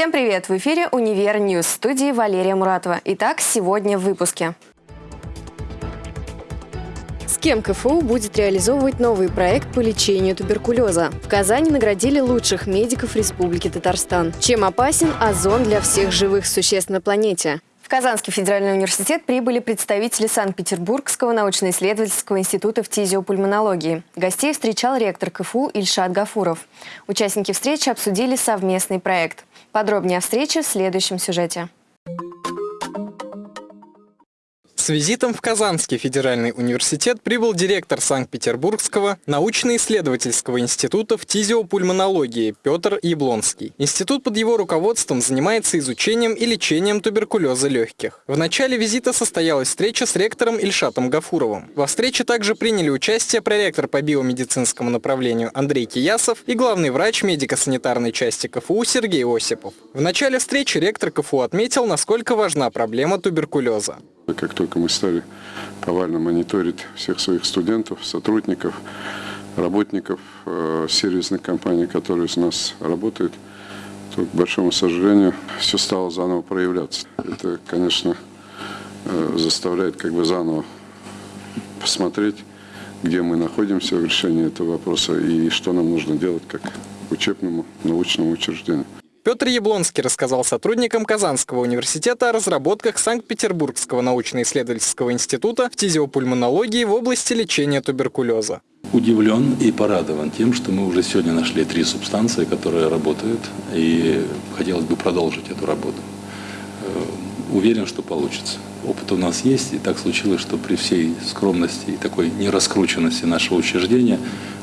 Всем привет! В эфире «Универ News» в студии Валерия Муратова. Итак, сегодня в выпуске. С кем КФУ будет реализовывать новый проект по лечению туберкулеза? В Казани наградили лучших медиков Республики Татарстан. Чем опасен озон для всех живых существ на планете? В Казанский федеральный университет прибыли представители Санкт-Петербургского научно-исследовательского института фтизиопульмонологии. Гостей встречал ректор КФУ Ильшат Гафуров. Участники встречи обсудили совместный проект. Подробнее о встрече в следующем сюжете. Визитом в Казанский федеральный университет прибыл директор Санкт-Петербургского научно-исследовательского института фтизиопульмонологии Петр Яблонский. Институт под его руководством занимается изучением и лечением туберкулеза легких. В начале визита состоялась встреча с ректором Ильшатом Гафуровым. Во встрече также приняли участие проректор по биомедицинскому направлению Андрей Киясов и главный врач медико-санитарной части КФУ Сергей Осипов. В начале встречи ректор КФУ отметил, насколько важна проблема туберкулеза. Как только мы стали повально мониторить всех своих студентов, сотрудников, работников э, сервисных компаний, которые у нас работают, то, к большому сожалению, все стало заново проявляться. Это, конечно, э, заставляет как бы заново посмотреть, где мы находимся в решении этого вопроса и что нам нужно делать как учебному научному учреждению. Петр Яблонский рассказал сотрудникам Казанского университета о разработках Санкт-Петербургского научно-исследовательского института в фтизиопульмонологии в области лечения туберкулеза. Удивлен и порадован тем, что мы уже сегодня нашли три субстанции, которые работают, и хотелось бы продолжить эту работу. Э, уверен, что получится. Опыт у нас есть, и так случилось, что при всей скромности и такой нераскрученности нашего учреждения,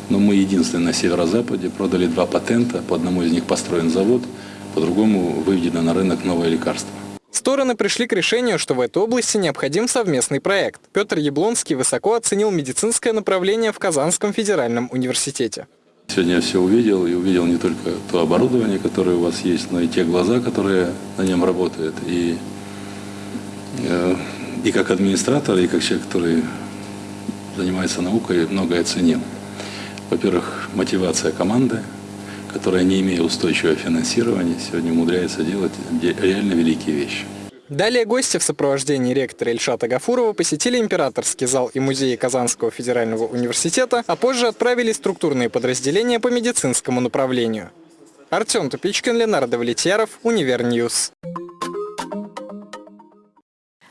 но мы единственные на северо-западе продали два патента, по одному из них построен завод – по-другому выведено на рынок новое лекарство. Стороны пришли к решению, что в этой области необходим совместный проект. Петр Яблонский высоко оценил медицинское направление в Казанском федеральном университете. Сегодня я все увидел, и увидел не только то оборудование, которое у вас есть, но и те глаза, которые на нем работают. И, э, и как администратор, и как человек, который занимается наукой, многое оценил. Во-первых, мотивация команды – которая, не имея устойчивого финансирования, сегодня умудряется делать реально великие вещи. Далее гости в сопровождении ректора Ильшата Гафурова посетили императорский зал и музей Казанского федерального университета, а позже отправили структурные подразделения по медицинскому направлению. Артем Тупичкин, Ленар Давлетьяров, Универ News.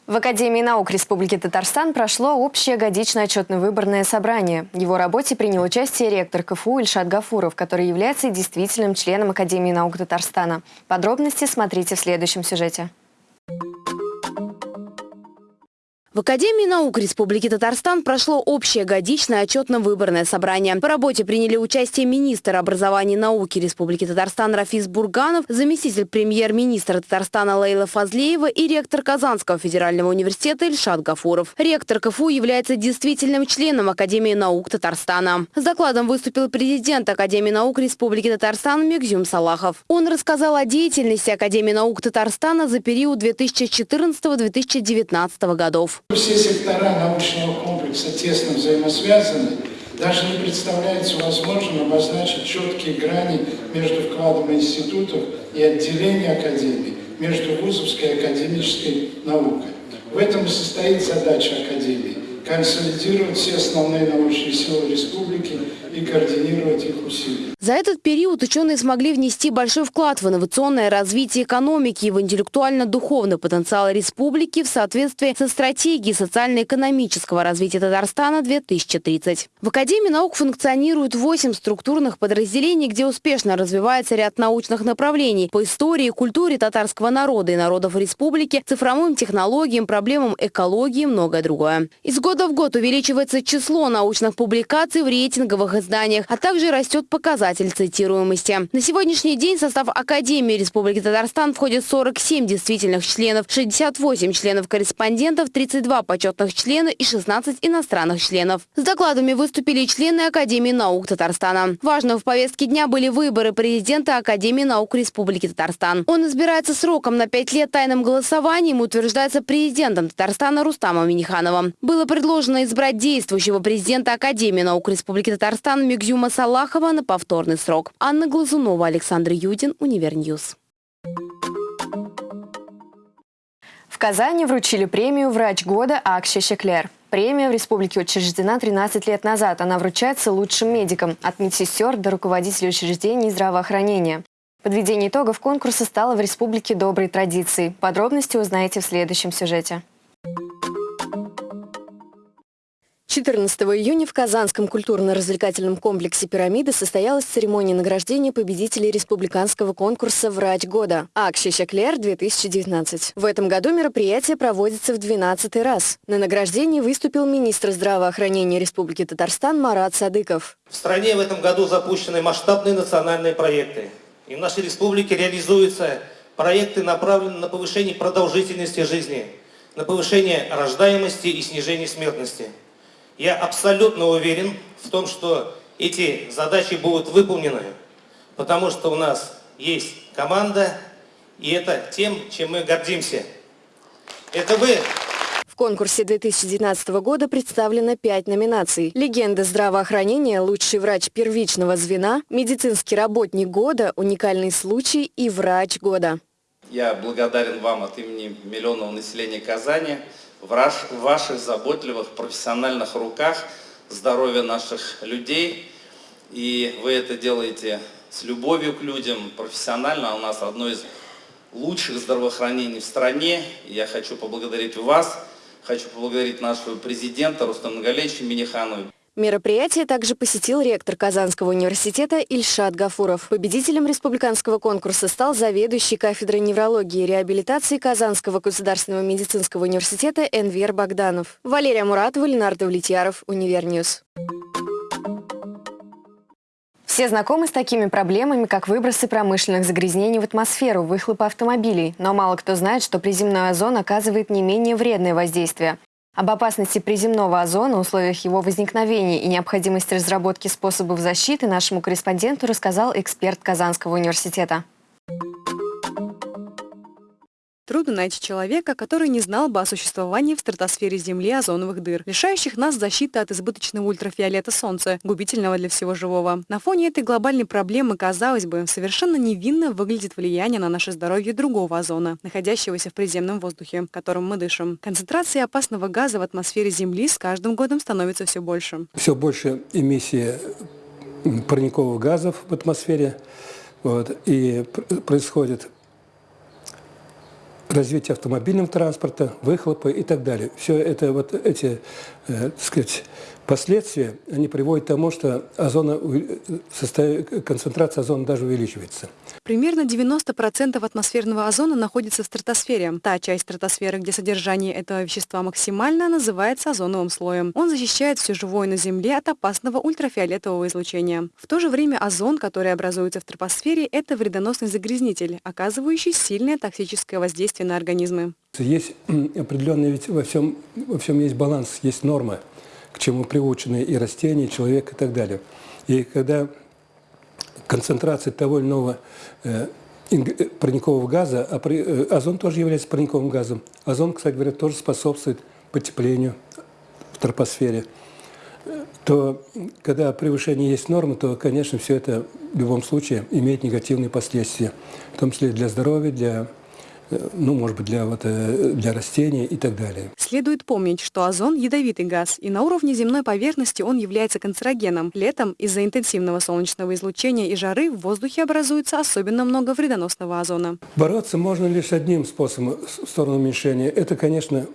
В Академии наук Республики Татарстан прошло общее годичное отчетно-выборное собрание. В его работе принял участие ректор КФУ Ильшат Гафуров, который является действительным членом Академии наук Татарстана. Подробности смотрите в следующем сюжете. В Академии наук Республики Татарстан прошло общее годичное отчетно-выборное собрание. По работе приняли участие министр образования и науки Республики Татарстан Рафис Бурганов, заместитель премьер-министра Татарстана Лейла Фазлеева и ректор Казанского федерального университета Ильшат Гафуров. Ректор КФУ является действительным членом Академии наук Татарстана. С докладом выступил президент Академии наук Республики Татарстан Мегзюм Салахов. Он рассказал о деятельности Академии наук Татарстана за период 2014-2019 годов. Все сектора научного комплекса тесно взаимосвязаны, даже не представляется возможным обозначить четкие грани между вкладом институтов и отделений академии, между вузовской и академической наукой. В этом и состоит задача Академии – консолидировать все основные научные силы республики и координировать их усилия. За этот период ученые смогли внести большой вклад в инновационное развитие экономики и в интеллектуально-духовный потенциал республики в соответствии со стратегией социально-экономического развития Татарстана 2030. В Академии наук функционирует 8 структурных подразделений, где успешно развивается ряд научных направлений по истории и культуре татарского народа и народов республики, цифровым технологиям, проблемам экологии и многое другое. Из года в год увеличивается число научных публикаций в рейтинговых изданиях, а также растет показатель цитируемости. На сегодняшний день состав Академии Республики Татарстан входит 47 действительных членов, 68 членов-корреспондентов, 32 почетных члена и 16 иностранных членов. С докладами выступили члены Академии наук Татарстана. Важно в повестке дня были выборы президента Академии наук Республики Татарстан. Он избирается сроком на 5 лет тайным голосованием и утверждается президентом Татарстана Рустамом Минихановым. Было предложено избрать действующего президента Академии наук Республики Татарстан Мегзюма Салахова на повторный срок. Анна Глазунова, Александр Юдин, Univer News. В Казани вручили премию «Врач года» Ак чәчәкләр. Премия в республике учреждена 13 лет назад. Она вручается лучшим медикам, от медсестер до руководителей учреждений здравоохранения. Подведение итогов конкурса стало в республике доброй традицией. Подробности узнаете в следующем сюжете. 14 июня в Казанском культурно-развлекательном комплексе «Пирамида» состоялась церемония награждения победителей республиканского конкурса «Врач года» Ак чәчәкләр-2019. В этом году мероприятие проводится в 12 раз. На награждении выступил министр здравоохранения Республики Татарстан Марат Садыков. В стране в этом году запущены масштабные национальные проекты. И в нашей республике реализуются проекты, направленные на повышение продолжительности жизни, на повышение рождаемости и снижение смертности. Я абсолютно уверен в том, что эти задачи будут выполнены, потому что у нас есть команда, и это тем, чем мы гордимся. Это вы в конкурсе 2019 года представлено пять номинаций. Легенда здравоохранения, лучший врач первичного звена, медицинский работник года, уникальный случай и врач года. Я благодарен вам от имени миллионного населения Казани в ваших заботливых профессиональных руках здоровье наших людей. И вы это делаете с любовью к людям, профессионально. У нас одно из лучших здравоохранений в стране. Я хочу поблагодарить вас, хочу поблагодарить нашего президента Рустама Нургалиевича Минниханова. Мероприятие также посетил ректор Казанского университета Ильшат Гафуров. Победителем республиканского конкурса стал заведующий кафедрой неврологии и реабилитации Казанского государственного медицинского университета Энвер Богданов. Валерия Муратова, Ленар Давлетьяров, Univer News. Все знакомы с такими проблемами, как выбросы промышленных загрязнений в атмосферу, выхлопы автомобилей. Но мало кто знает, что приземной озон оказывает не менее вредное воздействие. Об опасности приземного озона, условиях его возникновения и необходимости разработки способов защиты нашему корреспонденту рассказал эксперт Казанского университета. Трудно найти человека, который не знал бы о существовании в стратосфере Земли озоновых дыр, лишающих нас защиты от избыточного ультрафиолета Солнца, губительного для всего живого. На фоне этой глобальной проблемы, казалось бы, совершенно невинно выглядит влияние на наше здоровье другого озона, находящегося в приземном воздухе, которым мы дышим. Концентрация опасного газа в атмосфере Земли с каждым годом становится все больше. Все больше эмиссии парниковых газов в атмосфере, вот, и происходит развитие автомобильного транспорта, выхлопы и так далее. Все это вот эти, э, так сказать, последствия, они приводят к тому, что озона, концентрация озона даже увеличивается. Примерно 90% атмосферного озона находится в стратосфере. Та часть стратосферы, где содержание этого вещества максимально, называется озоновым слоем. Он защищает все живое на Земле от опасного ультрафиолетового излучения. В то же время озон, который образуется в тропосфере, это вредоносный загрязнитель, оказывающий сильное токсическое воздействие на организмы. Есть определенный, ведь во всем, во всем есть баланс, есть нормы к чему приучены и растения, и человек и так далее. И когда концентрация того или иного э, э парникового газа, а при, э, озон тоже является парниковым газом, озон, кстати говоря, тоже способствует потеплению в тропосфере, то когда превышение есть нормы, то, конечно, все это в любом случае имеет негативные последствия, в том числе для здоровья, для ну, может быть, для, вот, э, для растений и так далее. Следует помнить, что озон – ядовитый газ, и на уровне земной поверхности он является канцерогеном. Летом из-за интенсивного солнечного излучения и жары в воздухе образуется особенно много вредоносного озона. Бороться можно лишь одним способом в сторону уменьшения. Это, конечно,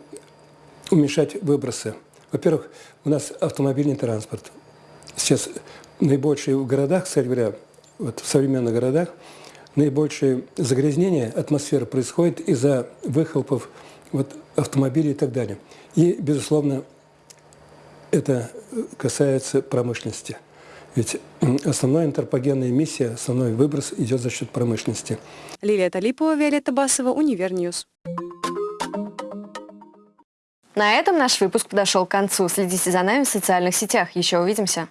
уменьшать выбросы. Во-первых, у нас автомобильный транспорт. Сейчас наибольшие в городах, кстати говоря, вот в современных городах – наибольшее загрязнение атмосферы происходит из-за выхлопов вот, автомобилей и так далее. И, безусловно, это касается промышленности. Ведь основная антропогенная эмиссия, основной выброс идет за счет промышленности. Лилия Талипова, Виолетта Басова, Univer News. На этом наш выпуск подошел к концу. Следите за нами в социальных сетях. Еще увидимся.